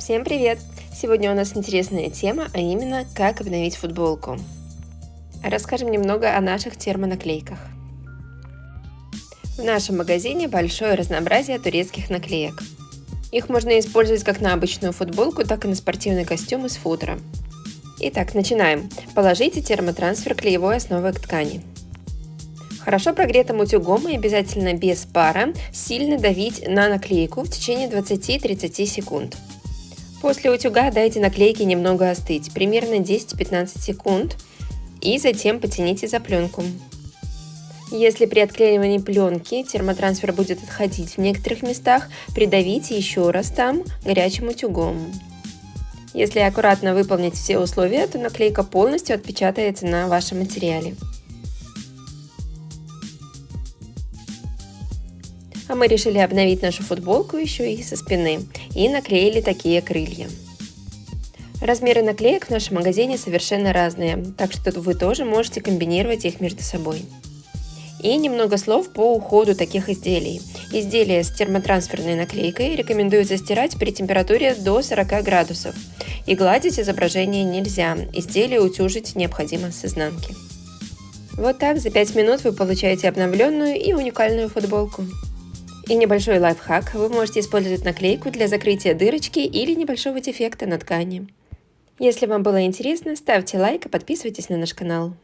Всем привет! Сегодня у нас интересная тема, а именно как обновить футболку. Расскажем немного о наших термонаклейках. В нашем магазине большое разнообразие турецких наклеек. Их можно использовать как на обычную футболку, так и на спортивный костюм из футера. Итак, начинаем. Положите термотрансфер клеевой основы к ткани. Хорошо прогретым утюгом и обязательно без пара сильно давить на наклейку в течение 20-30 секунд. После утюга дайте наклейке немного остыть, примерно 10-15 секунд, и затем потяните за пленку. Если при отклеивании пленки термотрансфер будет отходить в некоторых местах, придавите еще раз там горячим утюгом. Если аккуратно выполнить все условия, то наклейка полностью отпечатается на вашем материале. А мы решили обновить нашу футболку еще и со спины и наклеили такие крылья. Размеры наклеек в нашем магазине совершенно разные, так что вы тоже можете комбинировать их между собой. И немного слов по уходу таких изделий. Изделия с термотрансферной наклейкой рекомендуется стирать при температуре до 40 градусов. И гладить изображение нельзя, изделие утюжить необходимо с изнанки. Вот так за 5 минут вы получаете обновленную и уникальную футболку. И небольшой лайфхак, вы можете использовать наклейку для закрытия дырочки или небольшого дефекта на ткани. Если вам было интересно, ставьте лайк и подписывайтесь на наш канал.